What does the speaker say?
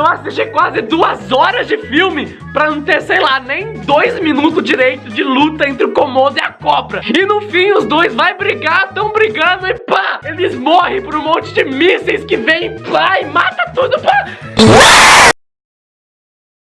eu assisti quase duas horas de filme pra não ter, sei lá, nem dois minutos direito de luta entre o Komodo e a cobra. E no fim, os dois vai brigar, tão brigando e pá! Eles morrem por um monte de mísseis que vem, pá, e mata tudo, pá!